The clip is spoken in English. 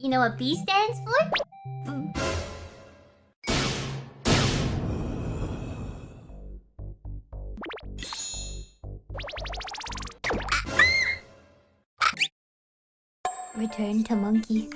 You know what B stands for? Return to monkey.